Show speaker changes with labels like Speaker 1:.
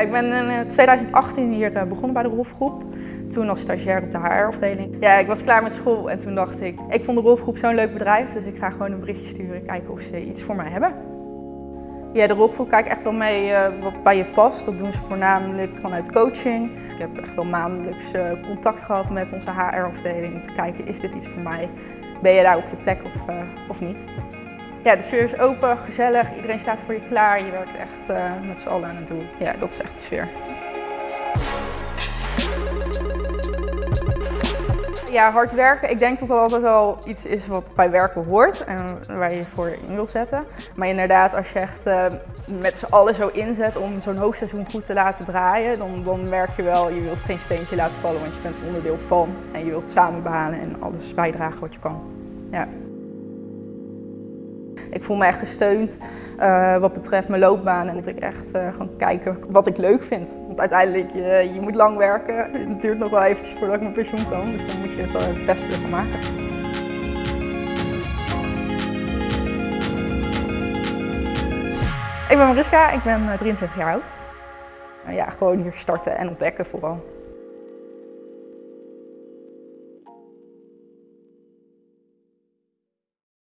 Speaker 1: ik ben in 2018 hier begonnen bij de Rolfgroep. Toen als stagiair op de HR-afdeling. Ja, ik was klaar met school en toen dacht ik, ik vond de Rolfgroep zo'n leuk bedrijf, dus ik ga gewoon een berichtje sturen, kijken of ze iets voor mij hebben. Ja, de rolgroep kijkt echt wel mee wat bij je past. Dat doen ze voornamelijk vanuit coaching. Ik heb echt wel maandelijks contact gehad met onze HR-afdeling om te kijken, is dit iets voor mij? Ben je daar op je plek of, of niet? Ja, de sfeer is open, gezellig, iedereen staat voor je klaar. Je werkt echt uh, met z'n allen aan het doel. Ja, dat is echt de sfeer. Ja, hard werken. Ik denk dat dat altijd wel iets is wat bij werken hoort en waar je je voor in wil zetten. Maar inderdaad, als je echt uh, met z'n allen zo inzet om zo'n hoogseizoen goed te laten draaien, dan, dan je wel, je wilt geen steentje laten vallen, want je bent onderdeel van. En je wilt samen behalen en alles bijdragen wat je kan. Ja. Ik voel me echt gesteund uh, wat betreft mijn loopbaan en dat ik echt uh, gewoon kijken wat ik leuk vind. Want uiteindelijk, je, je moet lang werken. Het duurt nog wel eventjes voordat ik mijn pensioen kan, dus dan moet je het, uh, het beste ervan maken. Ik ben Mariska, ik ben 23 jaar oud. ja, gewoon hier starten en ontdekken vooral.